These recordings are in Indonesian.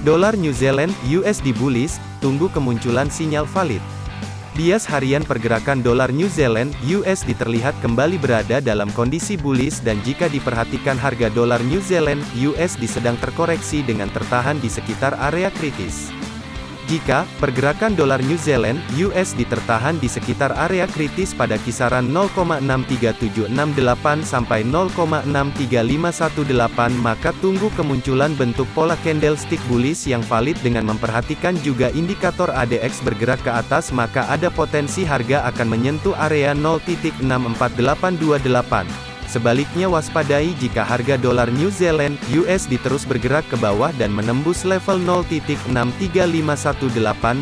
Dolar New Zealand USD bullish, tunggu kemunculan sinyal valid. Bias harian pergerakan dolar New Zealand USD terlihat kembali berada dalam kondisi bullish dan jika diperhatikan harga dolar New Zealand USD sedang terkoreksi dengan tertahan di sekitar area kritis. Jika pergerakan dolar New Zealand (USD) tertahan di sekitar area kritis pada kisaran 0,63768 sampai 0,63518 maka tunggu kemunculan bentuk pola candlestick bullish yang valid dengan memperhatikan juga indikator ADX bergerak ke atas maka ada potensi harga akan menyentuh area 0.64828. Sebaliknya waspadai jika harga dolar New Zealand USD terus bergerak ke bawah dan menembus level 0.63518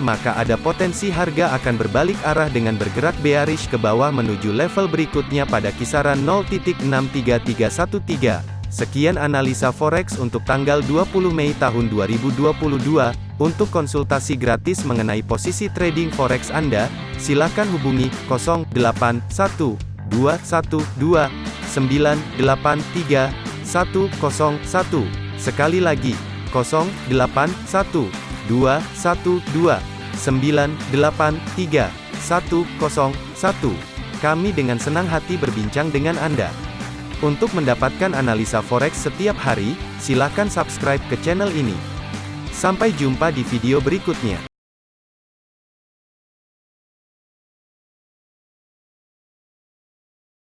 maka ada potensi harga akan berbalik arah dengan bergerak bearish ke bawah menuju level berikutnya pada kisaran 0.63313. Sekian analisa forex untuk tanggal 20 Mei tahun 2022. Untuk konsultasi gratis mengenai posisi trading forex Anda, silakan hubungi 081212 983 101. Sekali lagi, 081 212 983 101. Kami dengan senang hati berbincang dengan Anda. Untuk mendapatkan analisa forex setiap hari, silakan subscribe ke channel ini. Sampai jumpa di video berikutnya.